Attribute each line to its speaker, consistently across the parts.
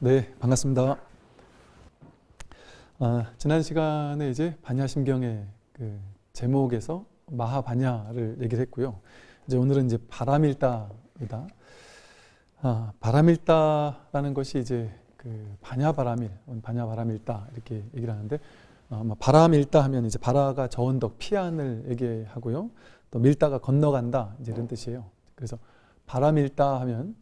Speaker 1: 네, 반갑습니다. 아, 지난 시간에 이제 반야심경의 그 제목에서 마하반야를 얘기를 했고요. 이제 오늘은 이제 바람일다이다. 아, 바람일다라는 것이 이제 그 반야바람일, 반야바람일다 이렇게 얘기를 하는데 어, 뭐 바람일다 하면 이제 바라가 저 언덕 피안을 얘기하고요. 또 밀다가 건너간다 이제 이런 뜻이에요. 그래서 바람일다 하면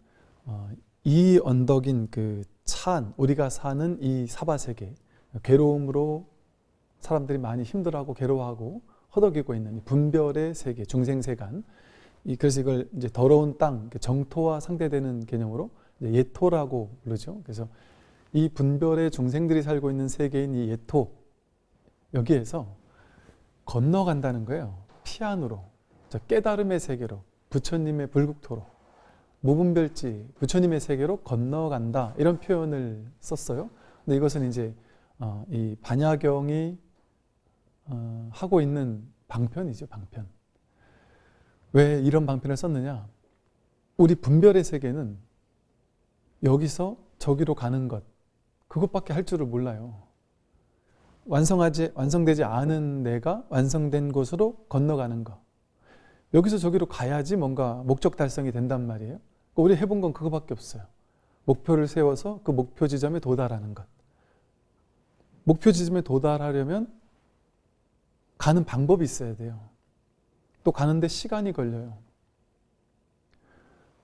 Speaker 1: 어, 이 언덕인 그 찬, 우리가 사는 이 사바세계, 괴로움으로 사람들이 많이 힘들어하고 괴로워하고 허덕이고 있는 이 분별의 세계, 중생세간. 이 그래서 이걸 이제 더러운 땅, 정토와 상대되는 개념으로 예토라고 부르죠. 그래서 이 분별의 중생들이 살고 있는 세계인 이 예토 여기에서 건너간다는 거예요. 피안으로, 깨달음의 세계로, 부처님의 불국토로. 무분별지 부처님의 세계로 건너간다 이런 표현을 썼어요. 근데 이것은 이제 어, 이 반야경이 어, 하고 있는 방편이죠, 방편. 왜 이런 방편을 썼느냐? 우리 분별의 세계는 여기서 저기로 가는 것 그것밖에 할 줄을 몰라요. 완성하지 완성되지 않은 내가 완성된 곳으로 건너가는 것. 여기서 저기로 가야지 뭔가 목적 달성이 된단 말이에요. 우리 해본 건 그거밖에 없어요. 목표를 세워서 그 목표 지점에 도달하는 것. 목표 지점에 도달하려면 가는 방법이 있어야 돼요. 또 가는데 시간이 걸려요.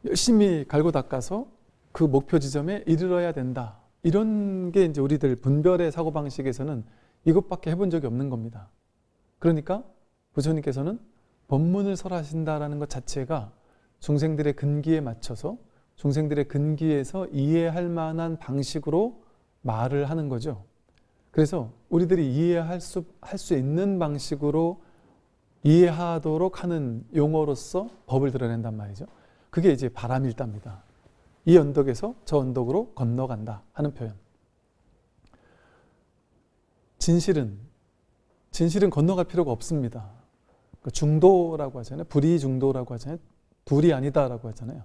Speaker 1: 열심히 갈고 닦아서 그 목표 지점에 이르러야 된다. 이런 게 이제 우리들 분별의 사고방식에서는 이것밖에 해본 적이 없는 겁니다. 그러니까 부처님께서는 법문을 설하신다라는 것 자체가 중생들의 근기에 맞춰서 중생들의 근기에서 이해할 만한 방식으로 말을 하는 거죠. 그래서 우리들이 이해할 수, 할 수 있는 방식으로 이해하도록 하는 용어로서 법을 드러낸단 말이죠. 그게 이제 바람일답니다. 이 언덕에서 저 언덕으로 건너간다 하는 표현. 진실은 진실은 건너갈 필요가 없습니다. 그 중도라고 하잖아요. 불이 중도라고 하잖아요. 불이 아니다라고 하잖아요.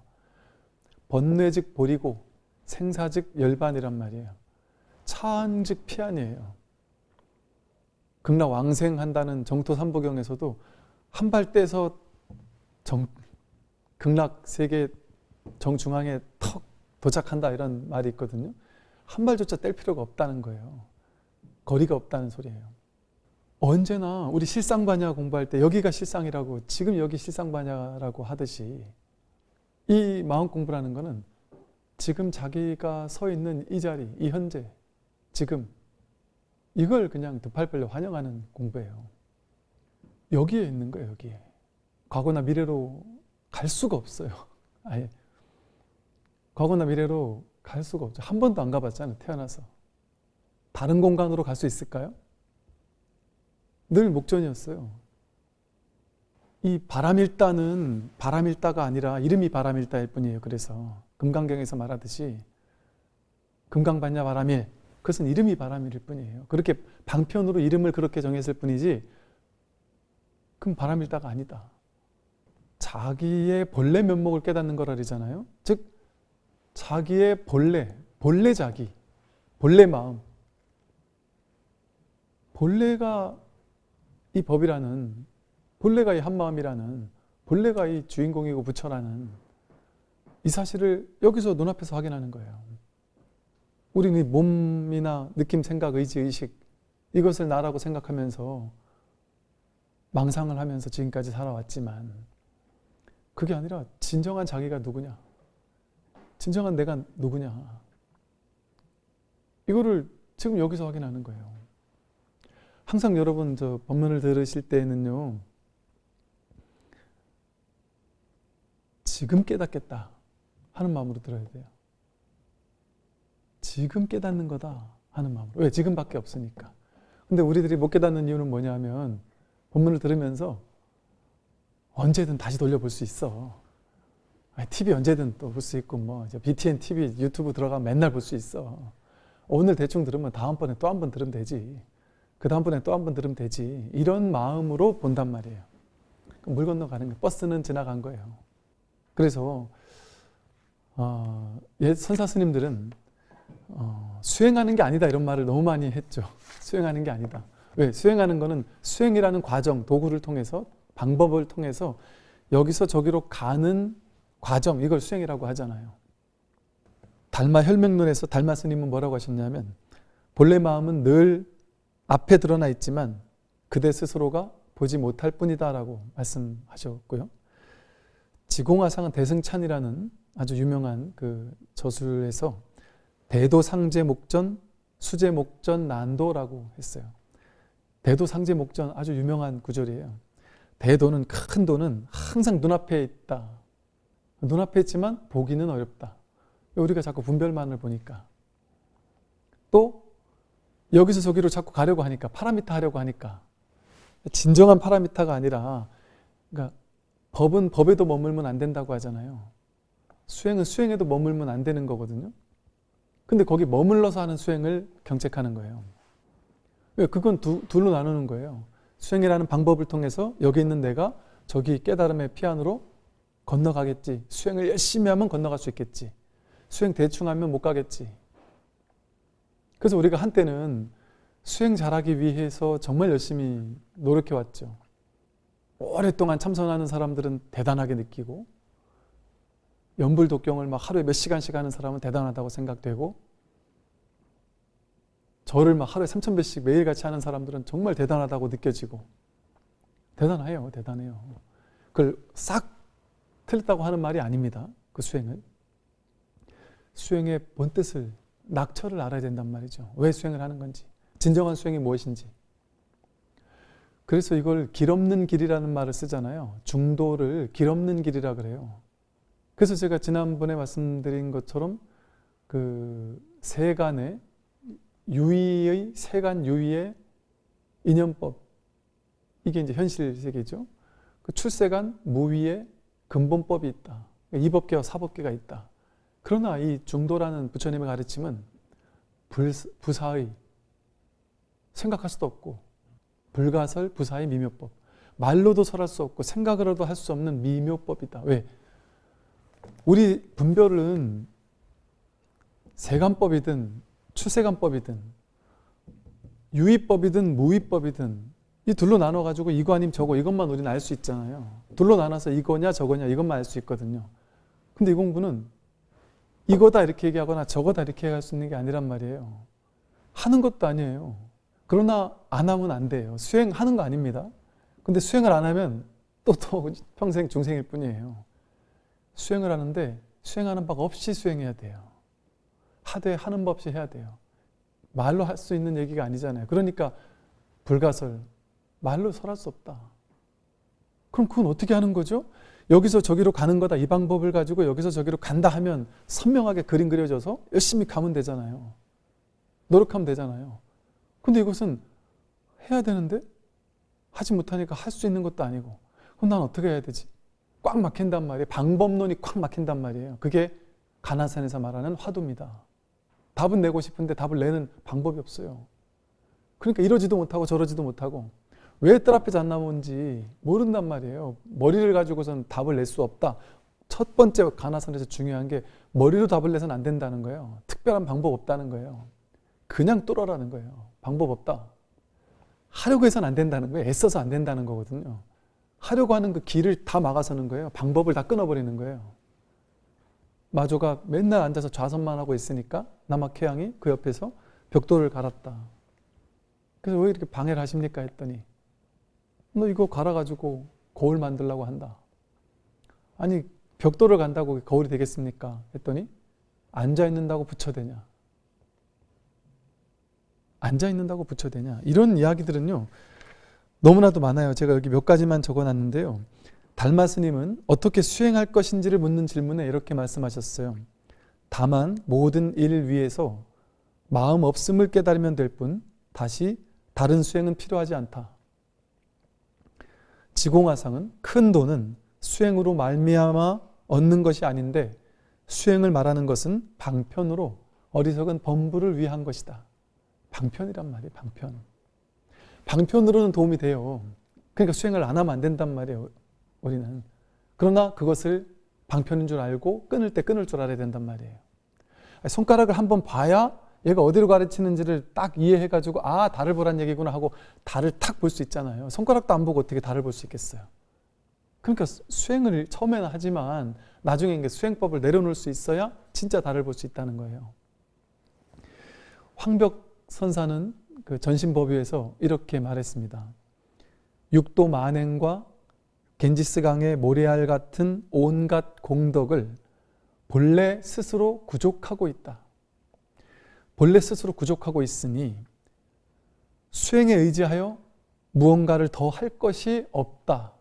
Speaker 1: 번뇌즉 보리고 생사즉 열반이란 말이에요. 차즉 피안이에요. 극락 왕생한다는 정토 삼보경에서도 한 발 떼서 정, 극락 세계 정중앙에 턱 도착한다 이런 말이 있거든요. 한 발조차 뗄 필요가 없다는 거예요. 거리가 없다는 소리예요. 언제나 우리 실상반야 공부할 때 여기가 실상이라고 지금 여기 실상반야라고 하듯이 이 마음 공부라는 거는 지금 자기가 서 있는 이 자리, 이 현재, 지금 이걸 그냥 두 팔 벌려 환영하는 공부예요. 여기에 있는 거예요, 여기에. 과거나 미래로 갈 수가 없어요. 아예. 과거나 미래로 갈 수가 없죠. 한 번도 안 가봤잖아요, 태어나서. 다른 공간으로 갈 수 있을까요? 늘 목전이었어요. 이 바람일다는 바람일다가 아니라 이름이 바람일다일 뿐이에요. 그래서 금강경에서 말하듯이 금강반야 바람일 그것은 이름이 바람일 뿐이에요. 그렇게 방편으로 이름을 그렇게 정했을 뿐이지 그럼 바람일다가 아니다. 자기의 본래 면목을 깨닫는 거라 그러잖아요. 즉 자기의 본래, 본래 자기, 본래 마음 본래가 이 법이라는 본래가 이 한마음이라는 본래가 이 주인공이고 부처라는 이 사실을 여기서 눈앞에서 확인하는 거예요. 우리는 몸이나 느낌, 생각, 의지, 의식 이것을 나라고 생각하면서 망상을 하면서 지금까지 살아왔지만 그게 아니라 진정한 자기가 누구냐 진정한 내가 누구냐 이거를 지금 여기서 확인하는 거예요. 항상 여러분 저 법문을 들으실 때는요 지금 깨닫겠다 하는 마음으로 들어야 돼요. 지금 깨닫는 거다 하는 마음으로. 왜? 지금밖에 없으니까. 근데 우리들이 못 깨닫는 이유는 뭐냐면 본문을 들으면서 언제든 다시 돌려볼 수 있어. TV 언제든 또 볼 수 있고 뭐 BTN TV 유튜브 들어가면 맨날 볼 수 있어. 오늘 대충 들으면 다음번에 또 한 번 들으면 되지. 그 다음번에 또 한 번 들으면 되지. 이런 마음으로 본단 말이에요. 물 건너가는 거 버스는 지나간 거예요. 그래서 어, 옛 선사 스님들은 어, 수행하는 게 아니다 이런 말을 너무 많이 했죠. 수행하는 게 아니다. 왜? 수행하는 거는 수행이라는 과정, 도구를 통해서 방법을 통해서 여기서 저기로 가는 과정 이걸 수행이라고 하잖아요. 달마 혈맹론에서 달마 스님은 뭐라고 하셨냐면 본래 마음은 늘 앞에 드러나 있지만 그대 스스로가 보지 못할 뿐이다 라고 말씀하셨고요. 지공화상은 대승찬이라는 아주 유명한 그 저술에서 대도상제 목전, 수제 목전 난도라고 했어요. 대도상제 목전 아주 유명한 구절이에요. 대도는 큰 도는 항상 눈앞에 있다. 눈앞에 있지만 보기는 어렵다. 우리가 자꾸 분별만을 보니까 또 여기서 저기로 자꾸 가려고 하니까 파라미터 하려고 하니까 진정한 파라미터가 아니라 그러니까 법은 법에도 머물면 안 된다고 하잖아요. 수행은 수행에도 머물면 안 되는 거거든요. 근데 거기 머물러서 하는 수행을 경책하는 거예요. 왜? 그건 두, 둘로 나누는 거예요. 수행이라는 방법을 통해서 여기 있는 내가 저기 깨달음의 피안으로 건너가겠지. 수행을 열심히 하면 건너갈 수 있겠지. 수행 대충 하면 못 가겠지. 그래서 우리가 한때는 수행 잘하기 위해서 정말 열심히 노력해 왔죠. 오랫동안 참선하는 사람들은 대단하게 느끼고 연불독경을 막 하루에 몇 시간씩 하는 사람은 대단하다고 생각되고 절을 막 하루에 3천 배씩 매일같이 하는 사람들은 정말 대단하다고 느껴지고 대단해요. 대단해요. 그걸 싹 틀렸다고 하는 말이 아닙니다. 그 수행을. 수행의 본 뜻을 낙처를 알아야 된단 말이죠. 왜 수행을 하는 건지 진정한 수행이 무엇인지 그래서 이걸 길 없는 길이라는 말을 쓰잖아요. 중도를 길 없는 길이라 그래요. 그래서 제가 지난번에 말씀드린 것처럼 그 세간의 유의의 세간 유의의 인연법 이게 이제 현실 세계죠. 그 출세간 무위의 근본법이 있다. 이법계와 사법계가 있다. 그러나 이 중도라는 부처님의 가르침은 부사의 생각할 수도 없고 불가설 부사의 미묘법 말로도 설할 수 없고 생각으로도 할 수 없는 미묘법이다. 왜? 우리 분별은 세간법이든 추세간법이든 유의법이든 무의법이든 이 둘로 나눠가지고 이거 아님 저거 이것만 우리는 알 수 있잖아요. 둘로 나눠서 이거냐 저거냐 이것만 알 수 있거든요. 근데 이 공부는 이거다 이렇게 얘기하거나 저거다 이렇게 얘기할 수 있는 게 아니란 말이에요. 하는 것도 아니에요. 그러나 안 하면 안 돼요. 수행하는 거 아닙니다. 근데 수행을 안 하면 또 또 평생 중생일 뿐이에요. 수행을 하는데 수행하는 법 없이 수행해야 돼요. 하되 하는 법 없이 해야 돼요. 말로 할 수 있는 얘기가 아니잖아요. 그러니까 불가설, 말로 설할 수 없다. 그럼 그건 어떻게 하는 거죠? 여기서 저기로 가는 거다. 이 방법을 가지고 여기서 저기로 간다 하면 선명하게 그림 그려져서 열심히 가면 되잖아요. 노력하면 되잖아요. 근데 이것은 해야 되는데 하지 못하니까 할 수 있는 것도 아니고 그럼 난 어떻게 해야 되지? 꽉 막힌단 말이에요. 방법론이 꽉 막힌단 말이에요. 그게 가나산에서 말하는 화두입니다. 답은 내고 싶은데 답을 내는 방법이 없어요. 그러니까 이러지도 못하고 저러지도 못하고 왜 뜰 앞에 잣 나무인지 모른단 말이에요. 머리를 가지고선 답을 낼 수 없다. 첫 번째 가나선에서 중요한 게 머리로 답을 내서는 안 된다는 거예요. 특별한 방법 없다는 거예요. 그냥 뚫어라는 거예요. 방법 없다. 하려고 해서는 안 된다는 거예요. 애써서 안 된다는 거거든요. 하려고 하는 그 길을 다 막아서는 거예요. 방법을 다 끊어버리는 거예요. 마조가 맨날 앉아서 좌선만 하고 있으니까 남학회양이 그 옆에서 벽돌을 갈았다. 그래서 왜 이렇게 방해를 하십니까? 했더니 너 이거 갈아가지고 거울 만들라고 한다. 아니 벽돌을 간다고 거울이 되겠습니까? 했더니 앉아있는다고 붙여대냐. 앉아있는다고 붙여대냐. 이런 이야기들은요. 너무나도 많아요. 제가 여기 몇 가지만 적어놨는데요. 달마 스님은 어떻게 수행할 것인지를 묻는 질문에 이렇게 말씀하셨어요. 다만 모든 일 위에서 마음 없음을 깨달으면 될 뿐 다시 다른 수행은 필요하지 않다. 지공화상은 큰 돈은 수행으로 말미암아 얻는 것이 아닌데 수행을 말하는 것은 방편으로 어리석은 범부를 위한 것이다. 방편이란 말이에요. 방편. 방편으로는 도움이 돼요. 그러니까 수행을 안 하면 안 된단 말이에요. 우리는. 그러나 그것을 방편인 줄 알고 끊을 때 끊을 줄 알아야 된단 말이에요. 손가락을 한번 봐야 얘가 어디로 가르치는지를 딱 이해해가지고 아 달을 보란 얘기구나 하고 달을 탁 볼 수 있잖아요. 손가락도 안 보고 어떻게 달을 볼 수 있겠어요. 그러니까 수행을 처음에는 하지만 나중에 이게 수행법을 내려놓을 수 있어야 진짜 달을 볼 수 있다는 거예요. 황벽 선사는 그 전신법위에서 이렇게 말했습니다. 육도 만행과 겐지스강의 모래알 같은 온갖 공덕을 본래 스스로 구족하고 있다. 본래 스스로 구족하고 있으니 수행에 의지하여 무언가를 더 할 것이 없다.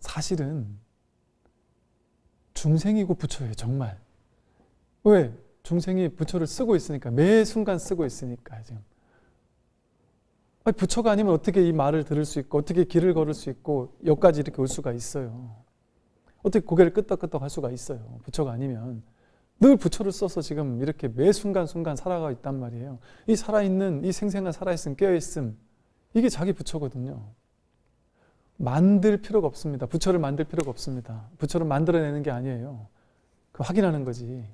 Speaker 1: 사실은 중생이고 부처예요, 정말. 왜? 중생이 부처를 쓰고 있으니까, 매 순간 쓰고 있으니까, 지금. 부처가 아니면 어떻게 이 말을 들을 수 있고, 어떻게 길을 걸을 수 있고, 여기까지 이렇게 올 수가 있어요. 어떻게 고개를 끄덕끄덕 할 수가 있어요. 부처가 아니면. 늘 부처를 써서 지금 이렇게 매 순간순간 살아가고 있단 말이에요. 이 살아있는, 이 생생한 살아있음, 깨어있음, 이게 자기 부처거든요. 만들 필요가 없습니다. 부처를 만들 필요가 없습니다. 부처를 만들어내는 게 아니에요. 그 확인하는 거지.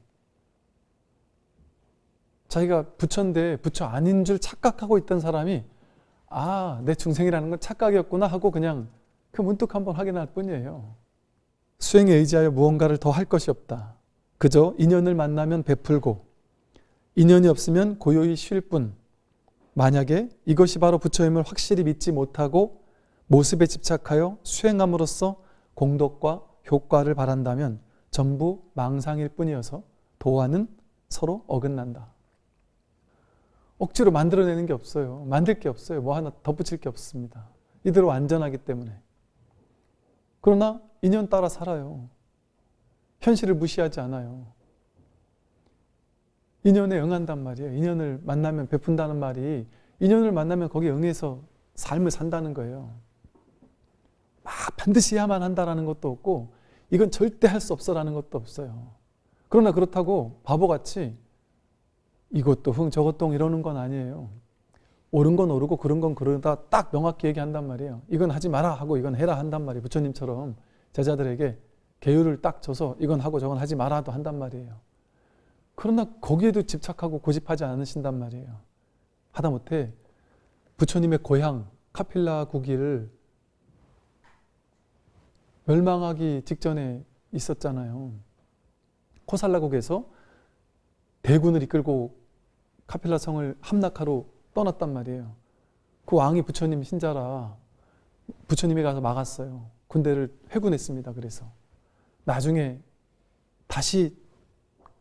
Speaker 1: 자기가 부처인데 부처 아닌 줄 착각하고 있던 사람이 아, 내 중생이라는 건 착각이었구나 하고 그냥 그 문득 한번 확인할 뿐이에요. 수행에 의지하여 무언가를 더 할 것이 없다. 그저 인연을 만나면 베풀고 인연이 없으면 고요히 쉴 뿐. 만약에 이것이 바로 부처임을 확실히 믿지 못하고 모습에 집착하여 수행함으로써 공덕과 효과를 바란다면 전부 망상일 뿐이어서 도화는 서로 어긋난다. 억지로 만들어내는 게 없어요. 만들 게 없어요. 뭐 하나 덧붙일 게 없습니다. 이대로 완전하기 때문에. 그러나 인연 따라 살아요. 현실을 무시하지 않아요. 인연에 응한단 말이에요. 인연을 만나면 베푼다는 말이 인연을 만나면 거기에 응해서 삶을 산다는 거예요. 막 반드시 해야만 한다라는 것도 없고 이건 절대 할 수 없어라는 것도 없어요. 그러나 그렇다고 바보같이 이것도 흥 저것도 흥 이러는 건 아니에요. 옳은 건 옳고 그런 건 그러다 딱 명확히 얘기한단 말이에요. 이건 하지 마라 하고 이건 해라 한단 말이에요. 부처님처럼 제자들에게 계율을 딱 줘서 이건 하고 저건 하지 마라도 한단 말이에요. 그러나 거기에도 집착하고 고집하지 않으신단 말이에요. 하다못해 부처님의 고향 카필라 국기를 멸망하기 직전에 있었잖아요. 코살라국에서 대군을 이끌고 카필라 성을 함락하러 떠났단 말이에요. 그 왕이 부처님 신자라 부처님이 가서 막았어요. 군대를 회군했습니다. 그래서 나중에 다시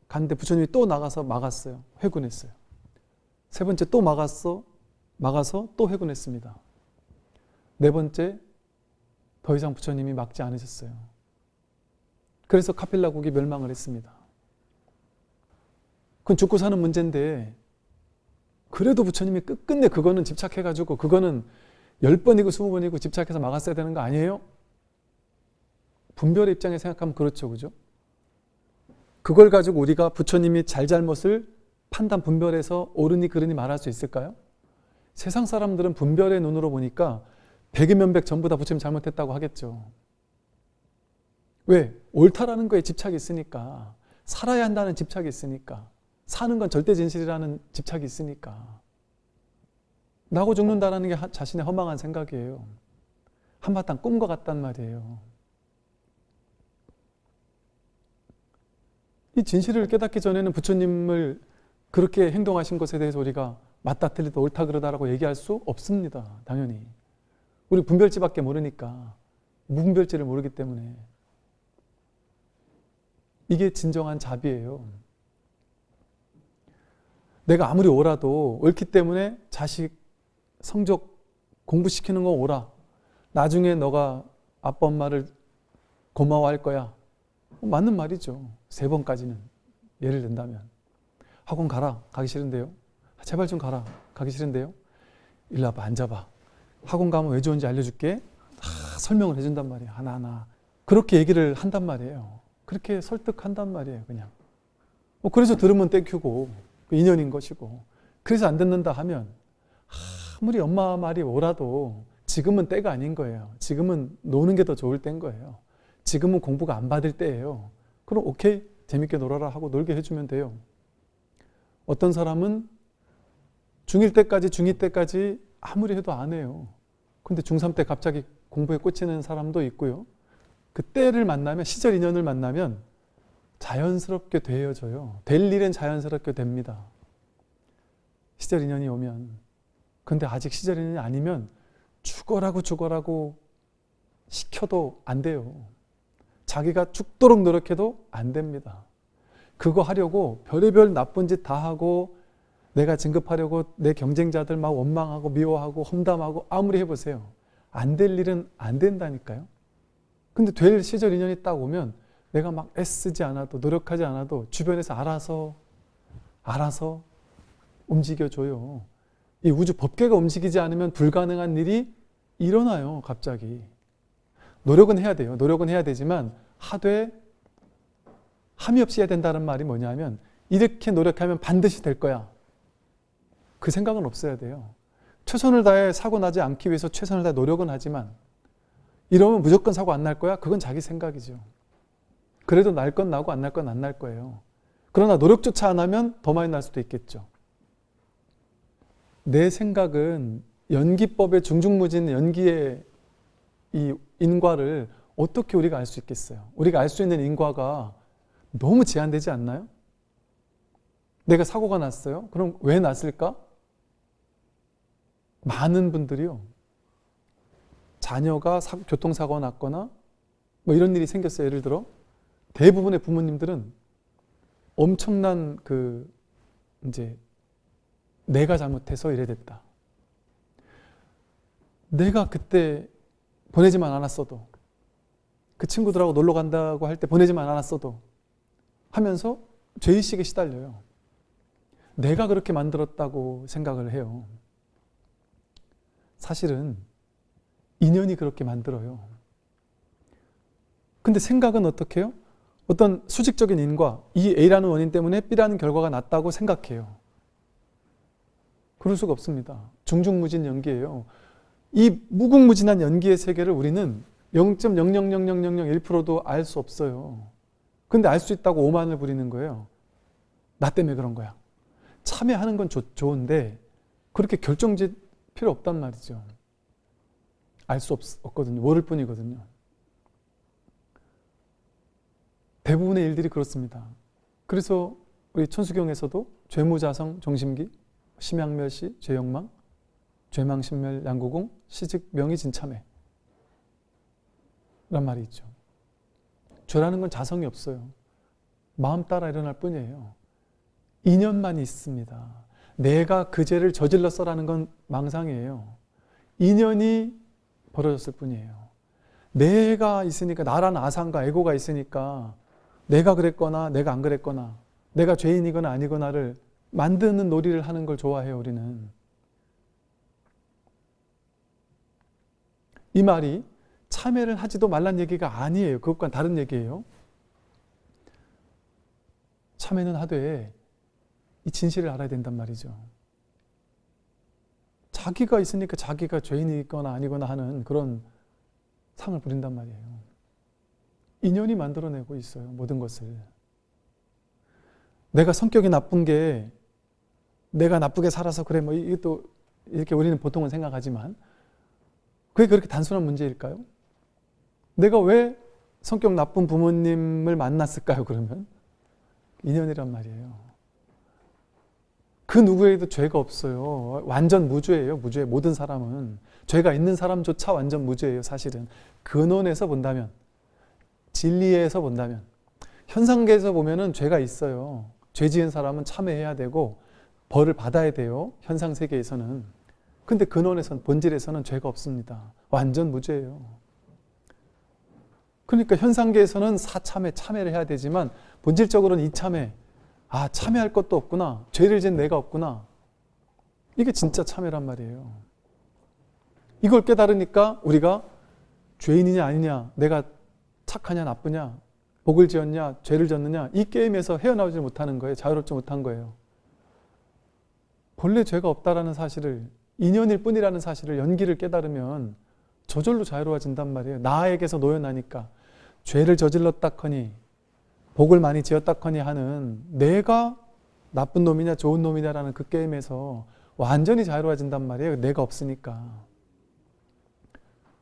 Speaker 1: 갔는데 부처님이 또 나가서 막았어요. 회군했어요. 세 번째 또 막았어. 막아서 또 회군했습니다. 네 번째 더 이상 부처님이 막지 않으셨어요. 그래서 카필라국이 멸망을 했습니다. 그건 죽고 사는 문제인데 그래도 부처님이 끝끝내 그거는 집착해가지고 그거는 열 번이고 스무 번이고 집착해서 막았어야 되는 거 아니에요? 분별의 입장에 생각하면 그렇죠. 그죠? 그걸 가지고 우리가 부처님이 잘잘못을 판단 분별해서 옳으니 그르니 말할 수 있을까요? 세상 사람들은 분별의 눈으로 보니까 백이면백 전부 다 부처님 잘못했다고 하겠죠. 왜? 옳다라는 거에 집착이 있으니까 살아야 한다는 집착이 있으니까 사는 건 절대 진실이라는 집착이 있으니까 나고 죽는다는 게 자신의 허망한 생각이에요. 한바탕 꿈과 같단 말이에요. 이 진실을 깨닫기 전에는 부처님을 그렇게 행동하신 것에 대해서 우리가 맞다 틀리다 옳다 그러다라고 얘기할 수 없습니다. 당연히. 우리 분별지밖에 모르니까 무분별지를 모르기 때문에 이게 진정한 자비예요. 내가 아무리 오라도 옳기 때문에 자식 성적 공부시키는 거 오라. 나중에 너가 아빠 엄마를 고마워할 거야. 맞는 말이죠. 세 번까지는 예를 든다면 학원 가라. 가기 싫은데요. 제발 좀 가라. 가기 싫은데요. 일로 와봐. 앉아봐. 학원 가면 왜 좋은지 알려줄게. 다 설명을 해준단 말이에요. 하나하나. 그렇게 얘기를 한단 말이에요. 그렇게 설득한단 말이에요. 그냥. 뭐 그래서 들으면 땡큐고 그 인연인 것이고 그래서 안 듣는다 하면 아무리 엄마 말이 오라도 지금은 때가 아닌 거예요. 지금은 노는 게 더 좋을 때인 거예요. 지금은 공부가 안 받을 때예요. 그럼 오케이 재밌게 놀아라 하고 놀게 해주면 돼요. 어떤 사람은 중1 때까지 중2 때까지 아무리 해도 안 해요. 근데 중3 때 갑자기 공부에 꽂히는 사람도 있고요. 그 때를 만나면 시절 인연을 만나면 자연스럽게 되어져요. 될 일은 자연스럽게 됩니다. 시절 인연이 오면. 근데 아직 시절 인연이 아니면 죽어라고 죽어라고 시켜도 안 돼요. 자기가 죽도록 노력해도 안 됩니다. 그거 하려고 별의별 나쁜 짓 다 하고 내가 진급하려고 내 경쟁자들 막 원망하고 미워하고 험담하고 아무리 해보세요. 안 될 일은 안 된다니까요. 근데 될 시절 인연이 딱 오면 내가 막 애쓰지 않아도 노력하지 않아도 주변에서 알아서 알아서 움직여줘요. 이 우주 법계가 움직이지 않으면 불가능한 일이 일어나요. 갑자기. 노력은 해야 돼요. 노력은 해야 되지만 하되 함이 없이 해야 된다는 말이 뭐냐면 이렇게 노력하면 반드시 될 거야. 그 생각은 없어야 돼요. 최선을 다해 사고 나지 않기 위해서 최선을 다해 노력은 하지만 이러면 무조건 사고 안 날 거야? 그건 자기 생각이죠. 그래도 날 건 나고 안 날 건 안 날 거예요. 그러나 노력조차 안 하면 더 많이 날 수도 있겠죠. 내 생각은 연기법의 중중무진 연기의 이 인과를 어떻게 우리가 알 수 있겠어요? 우리가 알 수 있는 인과가 너무 제한되지 않나요? 내가 사고가 났어요? 그럼 왜 났을까? 많은 분들이요. 자녀가 사, 교통사고가 났거나 뭐 이런 일이 생겼어요. 예를 들어 대부분의 부모님들은 엄청난 그 이제 내가 잘못해서 이래 됐다. 내가 그때 보내지만 않았어도 그 친구들하고 놀러 간다고 할 때 보내지만 않았어도 하면서 죄의식에 시달려요. 내가 그렇게 만들었다고 생각을 해요. 사실은 인연이 그렇게 만들어요. 근데 생각은 어떻게 해요? 어떤 수직적인 인과 이 A라는 원인 때문에 B라는 결과가 났다고 생각해요. 그럴 수가 없습니다. 중중무진 연기예요. 이 무궁무진한 연기의 세계를 우리는 0.0000001%도 알 수 없어요. 근데 알 수 있다고 오만을 부리는 거예요. 나 때문에 그런 거야. 참여하는 건 좋, 좋은데 그렇게 결정짓 필요 없단 말이죠. 알 수 없거든요. 모를 뿐이거든요. 대부분의 일들이 그렇습니다. 그래서 우리 천수경에서도 죄무자성 정심기, 심양멸시, 죄영망, 죄망신멸 양구공, 시즉 명의진참회 란 말이 있죠. 죄라는 건 자성이 없어요. 마음 따라 일어날 뿐이에요. 인연만 있습니다. 내가 그 죄를 저질렀어라는 건 망상이에요. 인연이 벌어졌을 뿐이에요. 내가 있으니까 나라는 아상과 에고가 있으니까 내가 그랬거나 내가 안 그랬거나 내가 죄인이거나 아니거나를 만드는 놀이를 하는 걸 좋아해요 우리는. 이 말이 참회를 하지도 말란 얘기가 아니에요. 그것과 다른 얘기예요. 참회는 하되 이 진실을 알아야 된단 말이죠. 자기가 있으니까 자기가 죄인이거나 아니거나 하는 그런 상을 부린단 말이에요. 인연이 만들어내고 있어요. 모든 것을. 내가 성격이 나쁜 게 내가 나쁘게 살아서 그래 뭐 이게 또 이렇게 우리는 보통은 생각하지만 그게 그렇게 단순한 문제일까요? 내가 왜 성격 나쁜 부모님을 만났을까요? 그러면 인연이란 말이에요. 그 누구에도 죄가 없어요. 완전 무죄예요. 무죄. 모든 사람은 죄가 있는 사람조차 완전 무죄예요. 사실은 근원에서 본다면 진리에서 본다면 현상계에서 보면은 죄가 있어요. 죄 지은 사람은 참회해야 되고 벌을 받아야 돼요. 현상 세계에서는. 근데 근원에서는 본질에서는 죄가 없습니다. 완전 무죄예요. 그러니까 현상계에서는 사참회, 참회를 해야 되지만 본질적으로는 이참회, 아 참회할 것도 없구나. 죄를 지은 내가 없구나. 이게 진짜 참회란 말이에요. 이걸 깨달으니까 우리가 죄인이냐 아니냐, 내가 착하냐 나쁘냐, 복을 지었냐, 죄를 졌느냐 이 게임에서 헤어나오지 못하는 거예요. 자유롭지 못한 거예요. 본래 죄가 없다라는 사실을 인연일 뿐이라는 사실을 연기를 깨달으면 저절로 자유로워진단 말이에요. 나에게서 노연하니까 죄를 저질렀다커니 복을 많이 지었다커니 하는 내가 나쁜 놈이냐 좋은 놈이냐라는 그 게임에서 완전히 자유로워진단 말이에요. 내가 없으니까.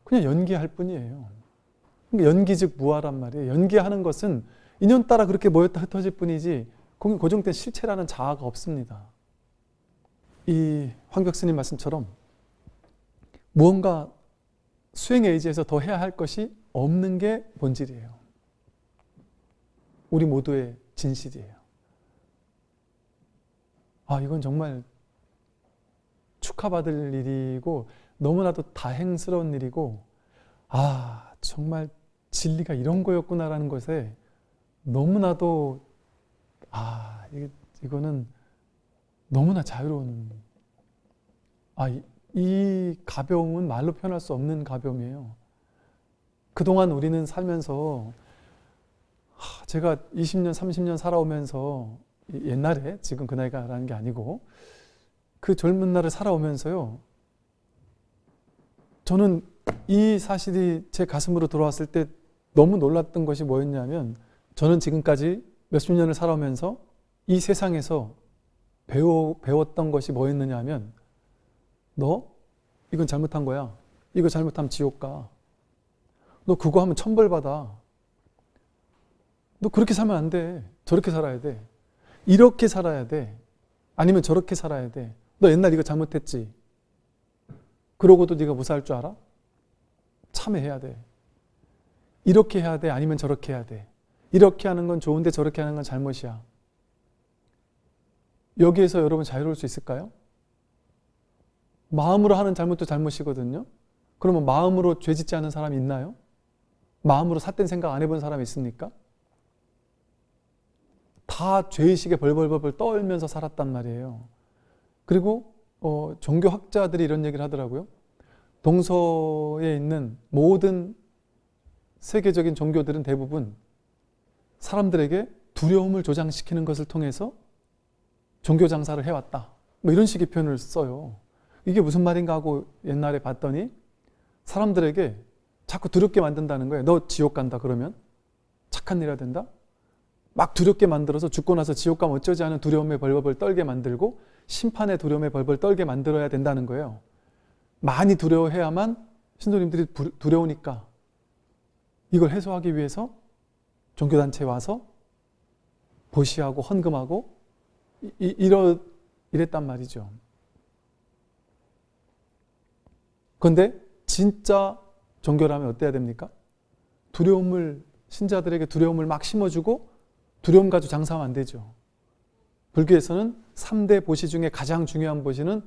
Speaker 1: 그냥 연기할 뿐이에요. 그러니까 연기 즉 무아란 말이에요. 연기하는 것은 인연 따라 그렇게 모였다 흩어질 뿐이지 고정된 실체라는 자아가 없습니다. 이 황격스님 말씀처럼 무언가 수행에 의지해서 더 해야 할 것이 없는 게 본질이에요. 우리 모두의 진실이에요. 아, 이건 정말 축하받을 일이고 너무나도 다행스러운 일이고 아, 정말 진리가 이런 거였구나라는 것에 너무나도 아, 이, 이거는 너무나 자유로운 아, 이, 이 가벼움은 말로 표현할 수 없는 가벼움이에요. 그동안 우리는 살면서 제가 20년, 30년 살아오면서 옛날에 지금 그 나이가 라는 게 아니고 그 젊은 날을 살아오면서요. 저는 이 사실이 제 가슴으로 들어왔을 때 너무 놀랐던 것이 뭐였냐면 저는 지금까지 몇십 년을 살아오면서 이 세상에서 배워, 배웠던 것이 뭐였느냐 하면 너 이건 잘못한 거야. 이거 잘못하면 지옥 가. 너 그거 하면 천벌 받아. 너 그렇게 살면 안 돼. 저렇게 살아야 돼. 이렇게 살아야 돼. 아니면 저렇게 살아야 돼. 너 옛날 이거 잘못했지. 그러고도 네가 무사할 줄 알아? 참회해야 돼. 이렇게 해야 돼. 아니면 저렇게 해야 돼. 이렇게 하는 건 좋은데 저렇게 하는 건 잘못이야. 여기에서 여러분 자유로울 수 있을까요? 마음으로 하는 잘못도 잘못이거든요. 그러면 마음으로 죄 짓지 않은 사람이 있나요? 마음으로 삿된 생각 안 해본 사람이 있습니까? 다 죄의식에 벌벌벌벌 떨면서 살았단 말이에요. 그리고 어, 종교학자들이 이런 얘기를 하더라고요. 동서에 있는 모든 세계적인 종교들은 대부분 사람들에게 두려움을 조장시키는 것을 통해서 종교 장사를 해왔다. 뭐 이런 식의 표현을 써요. 이게 무슨 말인가 하고 옛날에 봤더니 사람들에게 자꾸 두렵게 만든다는 거예요. 너 지옥 간다 그러면 착한 일 해야 된다. 막 두렵게 만들어서 죽고 나서 지옥 가면 어쩌지 않은 두려움에 벌벌 떨게 만들고 심판의 두려움에 벌벌 떨게 만들어야 된다는 거예요. 많이 두려워해야만 신도님들이 두려우니까 이걸 해소하기 위해서 종교단체에 와서 보시하고 헌금하고 이, 이러, 이랬단 말이죠. 그런데 진짜 종교라면 어때야 됩니까? 두려움을 신자들에게 두려움을 막 심어주고 두려움 가지고 장사하면 안 되죠. 불교에서는 3대 보시 중에 가장 중요한 보시는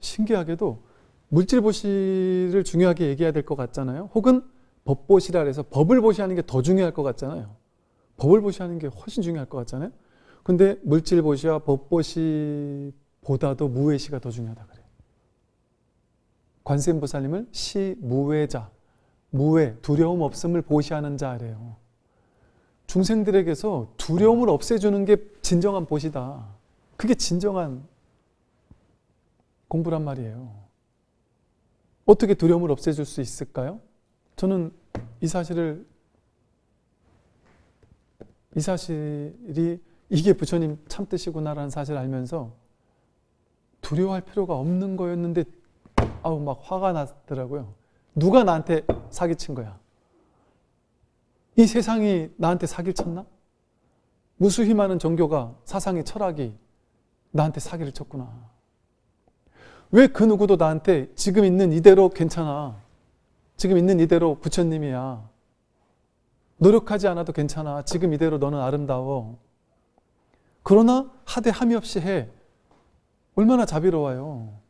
Speaker 1: 신기하게도 물질 보시를 중요하게 얘기해야 될 것 같잖아요. 혹은 법보시라 해서 법을 보시하는 게 더 중요할 것 같잖아요. 법을 보시하는 게 훨씬 중요할 것 같잖아요. 근데 물질 보시와 법보시보다도 무외시가 더 중요하다 그래요. 관세음보살님을 시 무외자, 무외, 두려움 없음을 보시하는 자래요. 중생들에게서 두려움을 없애주는 게 진정한 보시다. 그게 진정한 공부란 말이에요. 어떻게 두려움을 없애줄 수 있을까요? 저는 이 사실을 이 사실이 이게 부처님 참뜻이구나라는 사실을 알면서 두려워할 필요가 없는 거였는데 아우 막 화가 났더라고요. 누가 나한테 사기친 거야? 이 세상이 나한테 사기를 쳤나? 무수히 많은 종교가 사상의 철학이 나한테 사기를 쳤구나. 왜 그 누구도 나한테 지금 있는 이대로 괜찮아. 지금 있는 이대로 부처님이야. 노력하지 않아도 괜찮아. 지금 이대로 너는 아름다워. 그러나 하되 함이 없이 해. 얼마나 자비로워요.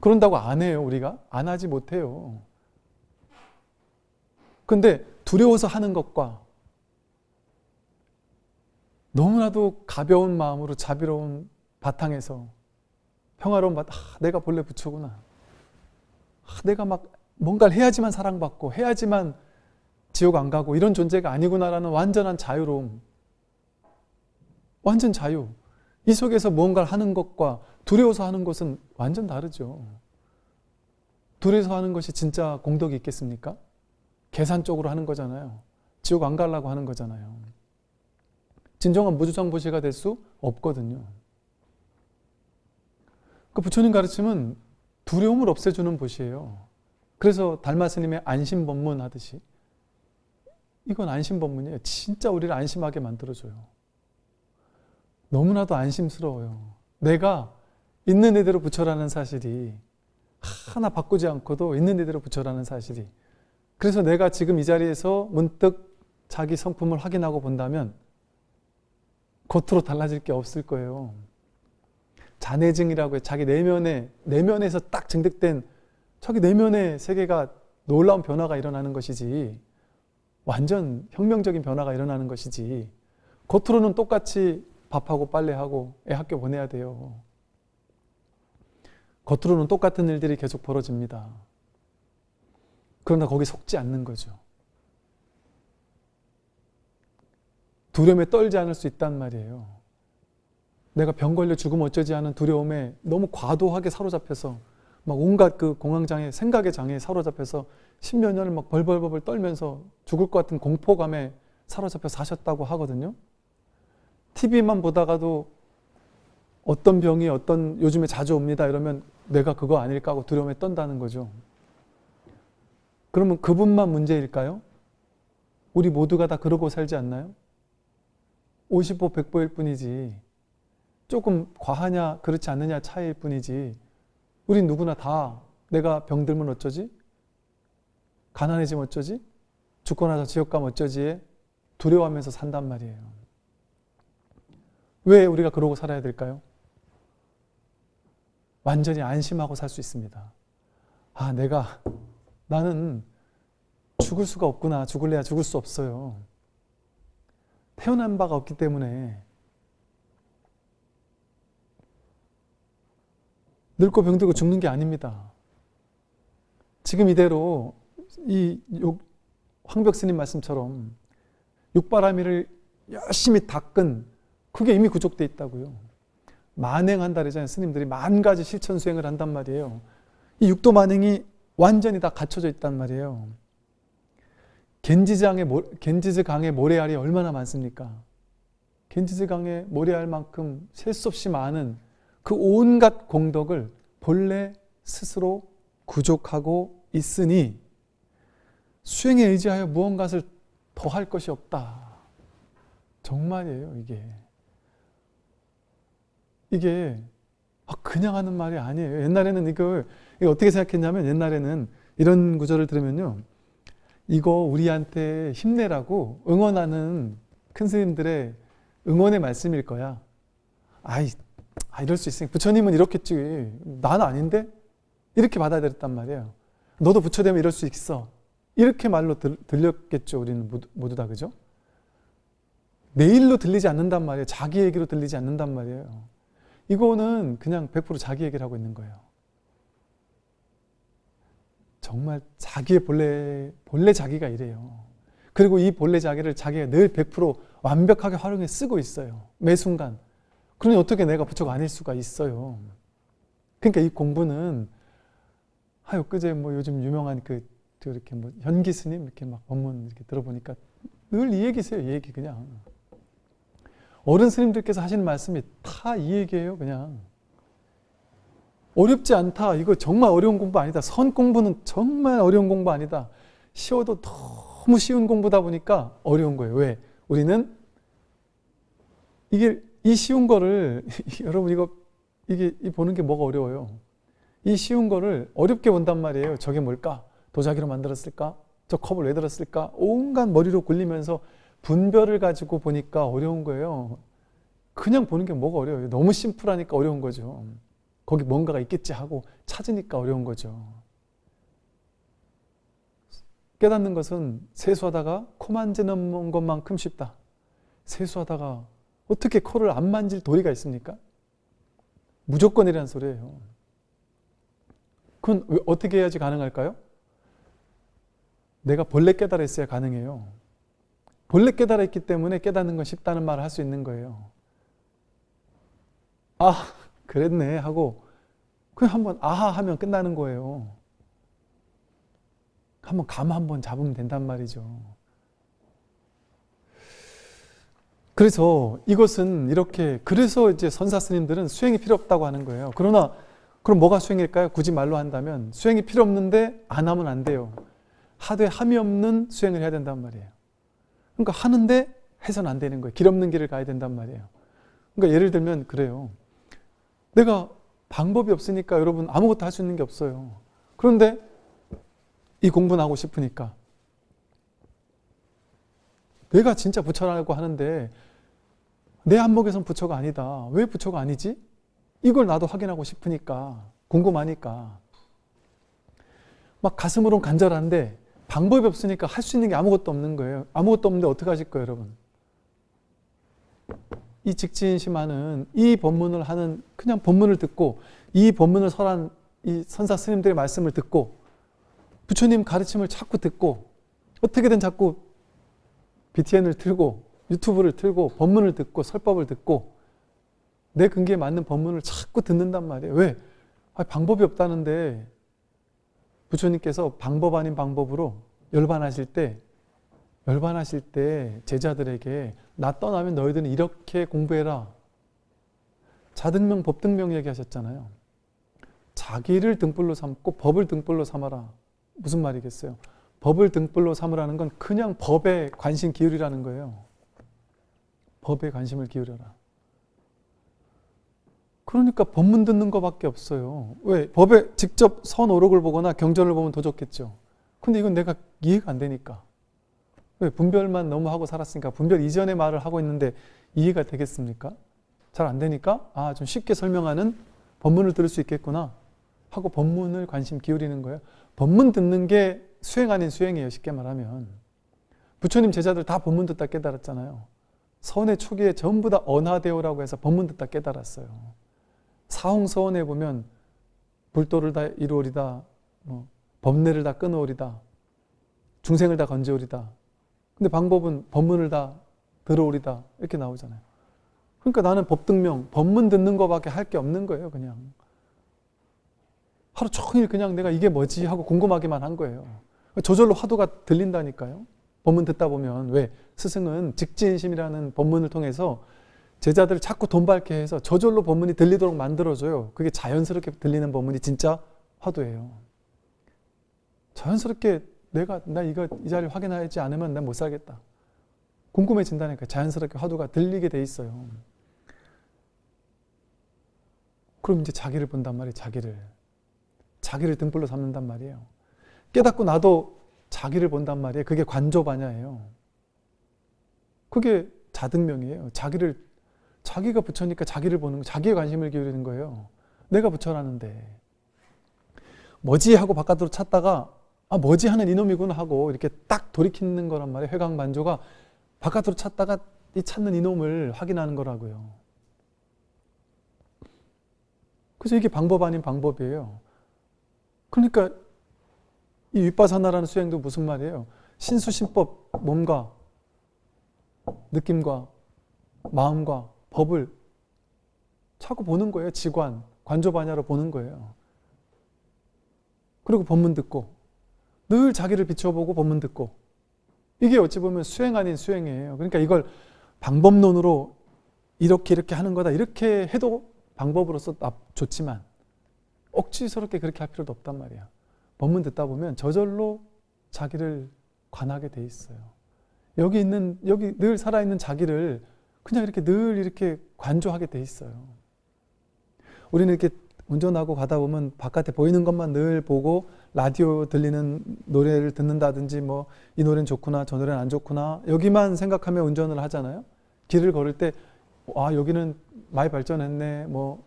Speaker 1: 그런다고 안 해요, 우리가? 안 하지 못해요. 근데 두려워서 하는 것과 너무나도 가벼운 마음으로 자비로운 바탕에서 평화로운 바탕, 아, 내가 본래 부처구나. 아, 내가 막 뭔가를 해야지만 사랑받고 해야지만 지옥 안 가고 이런 존재가 아니구나라는 완전한 자유로움. 완전 자유. 이 속에서 무언가를 하는 것과 두려워서 하는 것은 완전 다르죠. 두려워서 하는 것이 진짜 공덕이 있겠습니까? 계산적으로 하는 거잖아요. 지옥 안 가려고 하는 거잖아요. 진정한 무주장보시가 될 수 없거든요. 그 부처님 가르침은 두려움을 없애주는 보시예요. 그래서 달마 스님의 안심법문 하듯이 이건 안심법문이에요. 진짜 우리를 안심하게 만들어줘요. 너무나도 안심스러워요. 내가 있는 이대로 부처라는 사실이 하나 바꾸지 않고도 있는 이대로 부처라는 사실이 그래서 내가 지금 이 자리에서 문득 자기 성품을 확인하고 본다면 겉으로 달라질 게 없을 거예요. 자내증이라고 해 자기 내면에 내면에서 딱 증득된 자기 내면의 세계가 놀라운 변화가 일어나는 것이지 완전 혁명적인 변화가 일어나는 것이지 겉으로는 똑같이 밥하고 빨래하고 애 학교 보내야 돼요. 겉으로는 똑같은 일들이 계속 벌어집니다. 그러나 거기 속지 않는 거죠. 두려움에 떨지 않을 수 있단 말이에요. 내가 병 걸려 죽으면 어쩌지 하는 두려움에 너무 과도하게 사로잡혀서 막 온갖 그 공황장애, 생각의 장애에 사로잡혀서 십몇 년을 막 벌벌벌 떨면서 죽을 것 같은 공포감에 사로잡혀 사셨다고 하거든요. TV만 보다가도 어떤 병이 어떤 요즘에 자주 옵니다 이러면 내가 그거 아닐까 하고 두려움에 떤다는 거죠. 그러면 그분만 문제일까요? 우리 모두가 다 그러고 살지 않나요? 50보 100보일 뿐이지 조금 과하냐 그렇지 않느냐 차이일 뿐이지 우린 누구나 다 내가 병들면 어쩌지? 가난해지면 어쩌지? 죽고 나서 지옥 가면 어쩌지에 두려워하면서 산단 말이에요. 왜 우리가 그러고 살아야 될까요? 완전히 안심하고 살 수 있습니다. 아, 내가, 나는 죽을 수가 없구나. 죽을래야 죽을 수 없어요. 태어난 바가 없기 때문에 늙고 병들고 죽는 게 아닙니다. 지금 이대로 이 황벽스님 말씀처럼 육바라밀을 열심히 닦은 그게 이미 구족돼 있다고요. 만행한다 그러잖아요. 스님들이 만 가지 실천 수행을 한단 말이에요. 이 육도 만행이 완전히 다 갖춰져 있단 말이에요. 겐지장의 겐지즈 강의 모래알이 얼마나 많습니까? 겐지즈 강의 모래알 만큼 셀 수 없이 많은 그 온갖 공덕을 본래 스스로 구족하고 있으니 수행에 의지하여 무언가를 더할 것이 없다. 정말이에요, 이게. 이게 아, 그냥 하는 말이 아니에요. 옛날에는 이걸 어떻게 생각했냐면 옛날에는 이런 구절을 들으면요. 이거 우리한테 힘내라고 응원하는 큰 스님들의 응원의 말씀일 거야. 아이, 아, 이럴 수 있으니 부처님은 이렇겠지. 난 아닌데? 이렇게 받아들였단 말이에요. 너도 부처 되면 이럴 수 있어. 이렇게 말로 들, 들렸겠죠. 우리는 모두, 모두 다 그죠? 내 일로 들리지 않는단 말이에요. 자기 얘기로 들리지 않는단 말이에요. 이거는 그냥 100% 자기 얘기를 하고 있는 거예요. 정말 자기의 본래, 본래 자기가 이래요. 그리고 이 본래 자기를 자기가 늘 100% 완벽하게 활용해 쓰고 있어요. 매 순간. 그러니 어떻게 내가 부처가 아닐 수가 있어요. 그러니까 이 공부는 하여 그제 뭐 요즘 유명한 그 이렇게 뭐 현기 스님 이렇게 막 법문 이렇게 들어보니까 늘 이 얘기세요. 이 얘기 그냥. 어른 스님들께서 하시는 말씀이 다 이 얘기예요, 그냥. 어렵지 않다. 이거 정말 어려운 공부 아니다. 선 공부는 정말 어려운 공부 아니다. 쉬워도 너무 쉬운 공부다 보니까 어려운 거예요. 왜? 우리는 이게 이 쉬운 거를 여러분 이거 이게 보는 게 뭐가 어려워요? 이 쉬운 거를 어렵게 본단 말이에요. 저게 뭘까? 도자기로 만들었을까? 저 컵을 왜 들었을까? 온갖 머리로 굴리면서 분별을 가지고 보니까 어려운 거예요. 그냥 보는 게 뭐가 어려워요. 너무 심플하니까 어려운 거죠. 거기 뭔가가 있겠지 하고 찾으니까 어려운 거죠. 깨닫는 것은 세수하다가 코 만지는 것만큼 쉽다. 세수하다가 어떻게 코를 안 만질 도리가 있습니까? 무조건이라는 소리예요. 그건 어떻게 해야지 가능할까요? 내가 본래 깨달았어야 가능해요. 본래 깨달았기 때문에 깨닫는 건 쉽다는 말을 할 수 있는 거예요. 아, 그랬네 하고 그냥 한번 아하 하면 끝나는 거예요. 한번 감 한번 잡으면 된단 말이죠. 그래서 이것은 이렇게 그래서 이제 선사 스님들은 수행이 필요 없다고 하는 거예요. 그러나 그럼 뭐가 수행일까요? 굳이 말로 한다면 수행이 필요 없는데 안 하면 안 돼요. 하되 함이 없는 수행을 해야 된단 말이에요. 그러니까 하는데 해서는 안 되는 거예요. 길 없는 길을 가야 된단 말이에요. 그러니까 예를 들면 그래요. 내가 방법이 없으니까 여러분 아무것도 할 수 있는 게 없어요. 그런데 이 공부는 하고 싶으니까 내가 진짜 부처라고 하는데 내 안목에선 부처가 아니다. 왜 부처가 아니지? 이걸 나도 확인하고 싶으니까 궁금하니까 막 가슴으론 간절한데 방법이 없으니까 할 수 있는 게 아무것도 없는 거예요. 아무것도 없는데 어떻게 하실 거예요, 여러분? 이 직진심하는 이 법문을 하는 그냥 법문을 듣고 이 법문을 설한 이 선사 스님들의 말씀을 듣고 부처님 가르침을 자꾸 듣고 어떻게든 자꾸 BTN을 틀고 유튜브를 틀고 법문을 듣고 설법을 듣고 내 근기에 맞는 법문을 자꾸 듣는단 말이에요. 왜? 아, 방법이 없다는데 부처님께서 방법 아닌 방법으로 열반하실 때 열반하실 때 제자들에게 나 떠나면 너희들은 이렇게 공부해라. 자등명 법등명 얘기하셨잖아요. 자기를 등불로 삼고 법을 등불로 삼아라. 무슨 말이겠어요? 법을 등불로 삼으라는 건 그냥 법에 관심 기울이라는 거예요. 법에 관심을 기울여라. 그러니까 법문 듣는 것밖에 없어요. 왜? 법에 직접 선오록을 보거나 경전을 보면 더 좋겠죠. 근데 이건 내가 이해가 안 되니까. 왜? 분별만 너무 하고 살았으니까 분별 이전의 말을 하고 있는데 이해가 되겠습니까? 잘 안 되니까 아, 좀 쉽게 설명하는 법문을 들을 수 있겠구나 하고 법문을 관심 기울이는 거예요. 법문 듣는 게 수행 아닌 수행이에요. 쉽게 말하면. 부처님 제자들 다 법문 듣다 깨달았잖아요. 서원의 초기에 전부 다 언하대오라고 해서 법문 듣다 깨달았어요. 사홍서원에 보면 불도를 다 이루오리다, 뭐 법례를 다 끊어오리다, 중생을 다 건져오리다. 근데 방법은 법문을 다 들어오리다 이렇게 나오잖아요. 그러니까 나는 법등명, 법문 듣는 것밖에 할 게 없는 거예요, 그냥. 하루 종일 그냥 내가 이게 뭐지 하고 궁금하기만 한 거예요. 저절로 화두가 들린다니까요. 법문 듣다 보면 왜 스승은 직진심이라는 법문을 통해서 제자들을 자꾸 돈 밝게 해서 저절로 법문이 들리도록 만들어줘요. 그게 자연스럽게 들리는 법문이 진짜 화두예요. 자연스럽게 내가 나 이거 이 자리를 확인하지 않으면 난 못 살겠다. 궁금해진다니까 자연스럽게 화두가 들리게 돼 있어요. 그럼 이제 자기를 본단 말이에요. 자기를. 자기를 등불로 삼는단 말이에요. 깨닫고 나도 자기를 본단 말이에요. 그게 관조반야예요. 그게 자등명이에요. 자기를 자기가 부처니까 자기를 보는 거, 자기의 관심을 기울이는 거예요. 내가 부처라는데 뭐지 하고 바깥으로 찾다가 아 뭐지 하는 이놈이구나 하고 이렇게 딱 돌이키는 거란 말이에요. 회광반조가 바깥으로 찾다가 이 찾는 이놈을 확인하는 거라고요. 그래서 이게 방법 아닌 방법이에요. 그러니까 이 윗바사나라는 수행도 무슨 말이에요? 신수신법 몸과 느낌과 마음과 법을 자꾸 보는 거예요. 지관, 관조반야로 보는 거예요. 그리고 법문 듣고 늘 자기를 비춰보고 법문 듣고 이게 어찌 보면 수행 아닌 수행이에요. 그러니까 이걸 방법론으로 이렇게 이렇게 하는 거다 이렇게 해도 방법으로서 좋지만 억지스럽게 그렇게 할 필요도 없단 말이야. 법문 듣다 보면 저절로 자기를 관하게 돼 있어요. 여기 있는 여기 늘 살아 있는 자기를 그냥 이렇게 늘 이렇게 관조하게 돼 있어요. 우리는 이렇게 운전하고 가다 보면 바깥에 보이는 것만 늘 보고 라디오 들리는 노래를 듣는다든지 뭐 이 노래는 좋구나 저 노래는 안 좋구나 여기만 생각하며 운전을 하잖아요. 길을 걸을 때 아 여기는 많이 발전했네 뭐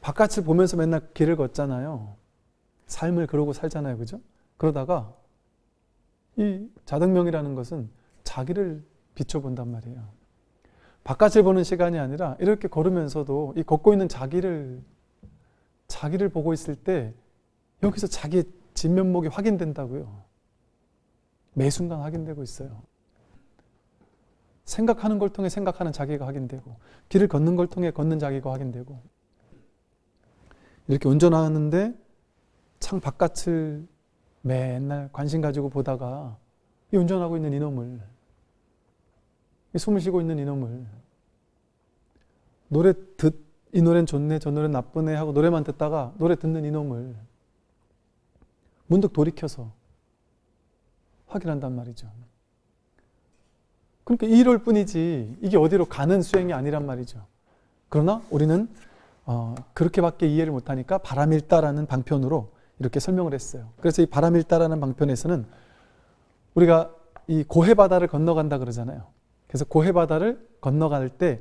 Speaker 1: 바깥을 보면서 맨날 길을 걷잖아요. 삶을 그러고 살잖아요. 그죠? 그러다가 이 자등명이라는 것은 자기를 비춰본단 말이에요. 바깥을 보는 시간이 아니라 이렇게 걸으면서도 이 걷고 있는 자기를 자기를 보고 있을 때 여기서 자기의 진면목이 확인된다고요. 매 순간 확인되고 있어요. 생각하는 걸 통해 생각하는 자기가 확인되고 길을 걷는 걸 통해 걷는 자기가 확인되고 이렇게 운전하는데 창 바깥을 맨날 관심 가지고 보다가 이 운전하고 있는 이놈을 이 숨을 쉬고 있는 이놈을 노래 듣, 이 노래는 좋네, 저 노래는 나쁘네 하고 노래만 듣다가 노래 듣는 이놈을 문득 돌이켜서 확인한단 말이죠. 그러니까 이럴 뿐이지 이게 어디로 가는 수행이 아니란 말이죠. 그러나 우리는 어, 그렇게밖에 이해를 못하니까 바람일다라는 방편으로 이렇게 설명을 했어요. 그래서 이 바람일다라는 방편에서는 우리가 이 고해바다를 건너간다 그러잖아요. 그래서 고해 바다를 건너갈 때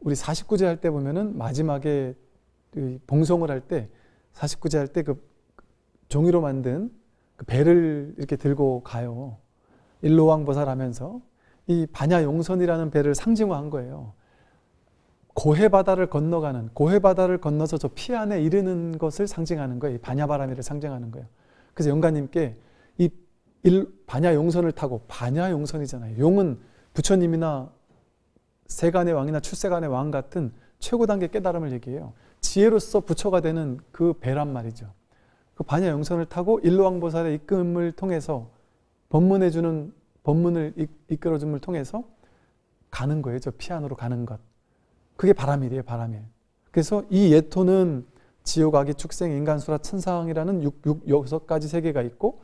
Speaker 1: 우리 49제 할 때 보면은 마지막에 그 봉송을 할 때 49제 할 때 그 종이로 만든 그 배를 이렇게 들고 가요. 일로왕 보살 하면서 이 반야용선이라는 배를 상징화한 거예요. 고해 바다를 건너가는 고해 바다를 건너서 저 피 안에 이르는 것을 상징하는 거예요. 반야바람이를 상징하는 거예요. 그래서 영가님께 이 일, 반야용선을 타고 반야용선이잖아요. 용은 부처님이나 세간의 왕이나 출세간의 왕 같은 최고 단계 깨달음을 얘기해요. 지혜로서 부처가 되는 그 배란 말이죠. 그 반야용선을 타고 일로왕보살의 이끌음을 통해서 법문해주는 법문을 이끌어줌을 통해서 가는 거예요. 저 피안으로 가는 것. 그게 바람일이에요. 바람일. 그래서 이 예토는 지옥, 악이, 축생, 인간, 수라, 천상이라는 육, 육, 여섯 가지 세계가 있고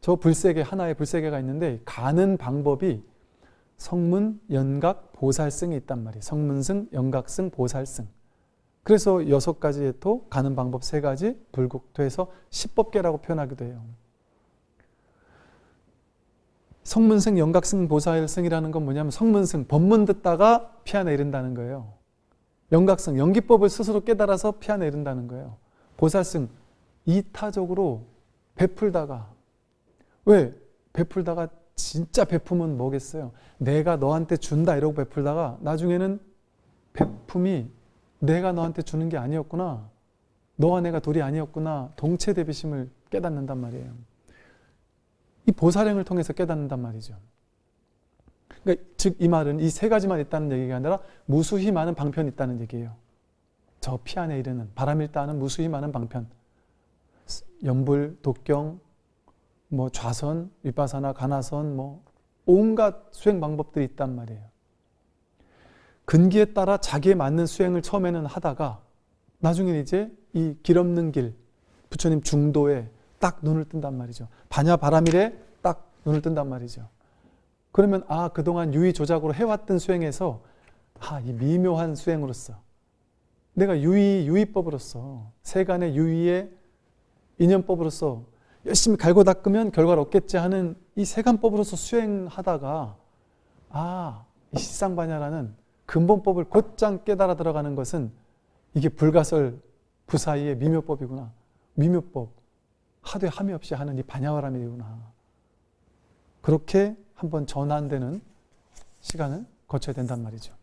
Speaker 1: 저 불세계, 하나의 불세계가 있는데 가는 방법이 성문, 연각, 보살승이 있단 말이에요. 성문승, 연각승, 보살승. 그래서 여섯 가지 예토, 가는 방법 세 가지, 불국토에서 십법계라고 표현하기도 해요. 성문승, 연각승, 보살승이라는 건 뭐냐면 성문승, 법문 듣다가 이른다는 거예요. 연각승, 연기법을 스스로 깨달아서 이른다는 거예요. 보살승, 이타적으로 베풀다가 왜? 베풀다가 진짜 베품은 뭐겠어요? 내가 너한테 준다 이러고 베풀다가 나중에는 베품이 내가 너한테 주는 게 아니었구나. 너와 내가 둘이 아니었구나. 동체 대비심을 깨닫는단 말이에요. 이 보살행을 통해서 깨닫는단 말이죠. 그러니까 즉 이 말은 이 세 가지만 있다는 얘기가 아니라 무수히 많은 방편이 있다는 얘기예요. 저 피 안에 이르는 바람일다는 무수히 많은 방편. 연불, 독경, 뭐 좌선, 윗바사나 가나선 뭐 온갖 수행 방법들이 있단 말이에요. 근기에 따라 자기에 맞는 수행을 처음에는 하다가 나중에 이제 이 길 없는 길 부처님 중도에 딱 눈을 뜬단 말이죠. 반야 바람일에 딱 눈을 뜬단 말이죠. 그러면 아 그동안 유의 조작으로 해왔던 수행에서 아 이 미묘한 수행으로서 내가 유의 유의법으로서 세간의 유의의 인연법으로서 열심히 갈고 닦으면 결과를 얻겠지 하는 이 세간법으로서 수행하다가 아, 이 시상반야라는 근본법을 곧장 깨달아 들어가는 것은 이게 불가설 부사이의 미묘법이구나. 미묘법. 하되 함이 없이 하는 이 반야와람이구나. 그렇게 한번 전환되는 시간을 거쳐야 된단 말이죠.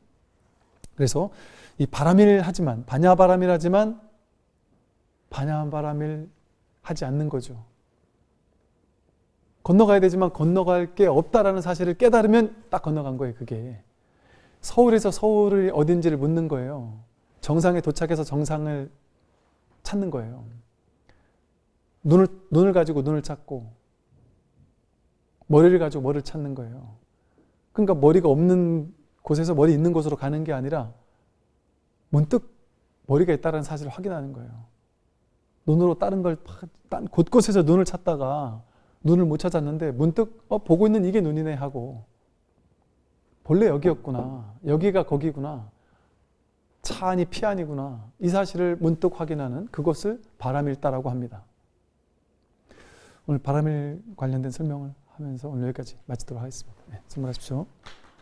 Speaker 1: 그래서 이 바람일 하지만 반야바람일 하지만 반야바람일 하지 않는 거죠. 건너가야 되지만 건너갈 게 없다라는 사실을 깨달으면 딱 건너간 거예요, 그게. 서울에서 서울을 어딘지를 묻는 거예요. 정상에 도착해서 정상을 찾는 거예요. 눈을, 눈을 가지고 눈을 찾고, 머리를 가지고 머리를 찾는 거예요. 그러니까 머리가 없는 곳에서 머리 있는 곳으로 가는 게 아니라 문득 머리가 있다는 사실을 확인하는 거예요. 눈으로 다른 걸 곳곳에서 눈을 찾다가 눈을 못 찾았는데 문득 어, 보고 있는 이게 눈이네 하고 본래 여기였구나. 여기가 거기구나. 차 안이 피 안이구나. 이 사실을 문득 확인하는 그것을 바람일다라고 합니다. 오늘 바람일 관련된 설명을 하면서 오늘 여기까지 마치도록 하겠습니다. 네, 선물하십시오.